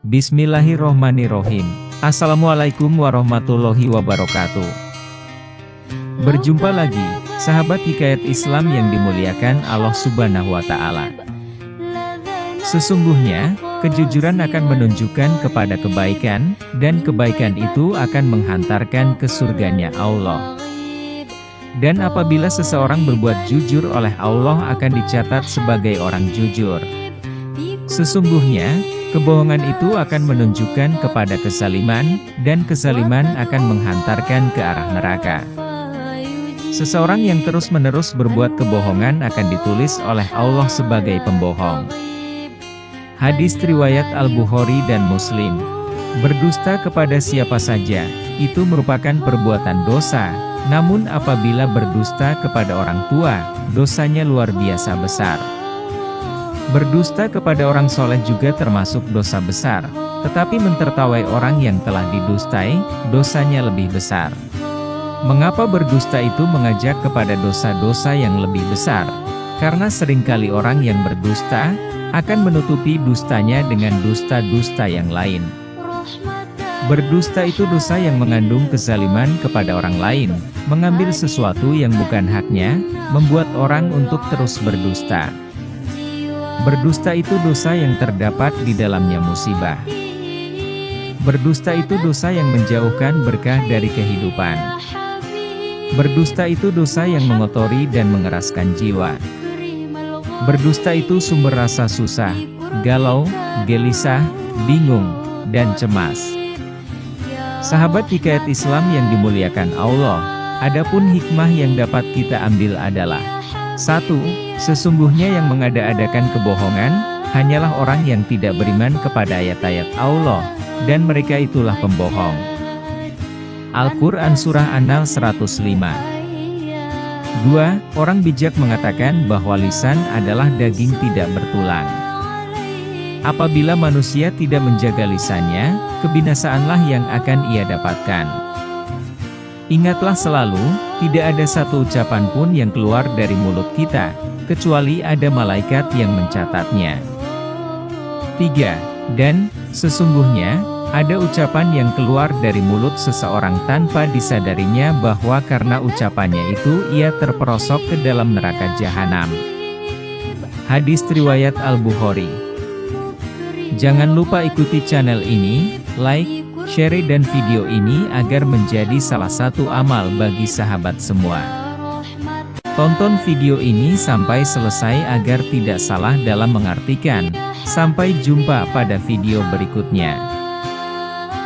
Bismillahirrohmanirrohim. Assalamualaikum warahmatullahi wabarakatuh. Berjumpa lagi, sahabat hikayat Islam yang dimuliakan Allah subhanahu wa ta'ala. Sesungguhnya, kejujuran akan menunjukkan kepada kebaikan, dan kebaikan itu akan menghantarkan ke surganya Allah. Dan apabila seseorang berbuat jujur oleh Allah akan dicatat sebagai orang jujur. Sesungguhnya, Kebohongan itu akan menunjukkan kepada kesaliman, dan kesaliman akan menghantarkan ke arah neraka. Seseorang yang terus-menerus berbuat kebohongan akan ditulis oleh Allah sebagai pembohong. Hadis riwayat Al-Bukhari dan Muslim. Berdusta kepada siapa saja, itu merupakan perbuatan dosa, namun apabila berdusta kepada orang tua, dosanya luar biasa besar. Berdusta kepada orang soleh juga termasuk dosa besar, tetapi mentertawai orang yang telah didustai, dosanya lebih besar. Mengapa berdusta itu mengajak kepada dosa-dosa yang lebih besar? Karena sering kali orang yang berdusta, akan menutupi dustanya dengan dusta-dusta yang lain. Berdusta itu dosa yang mengandung kezaliman kepada orang lain, mengambil sesuatu yang bukan haknya, membuat orang untuk terus berdusta. Berdusta itu dosa yang terdapat di dalamnya musibah. Berdusta itu dosa yang menjauhkan berkah dari kehidupan. Berdusta itu dosa yang mengotori dan mengeraskan jiwa. Berdusta itu sumber rasa susah, galau, gelisah, bingung, dan cemas. Sahabat hikayat Islam yang dimuliakan Allah, adapun hikmah yang dapat kita ambil adalah 1. Sesungguhnya yang mengada-adakan kebohongan, hanyalah orang yang tidak beriman kepada ayat-ayat Allah, dan mereka itulah pembohong. Al-Quran Surah An-Nal 105 2. Orang bijak mengatakan bahwa lisan adalah daging tidak bertulang. Apabila manusia tidak menjaga lisannya, kebinasaanlah yang akan ia dapatkan. Ingatlah selalu, tidak ada satu ucapan pun yang keluar dari mulut kita, kecuali ada malaikat yang mencatatnya. 3. Dan, sesungguhnya, ada ucapan yang keluar dari mulut seseorang tanpa disadarinya bahwa karena ucapannya itu ia terperosok ke dalam neraka jahanam. Hadis Riwayat Al-Bukhari Jangan lupa ikuti channel ini, like, Share dan video ini agar menjadi salah satu amal bagi sahabat semua. Tonton video ini sampai selesai agar tidak salah dalam mengartikan. Sampai jumpa pada video berikutnya.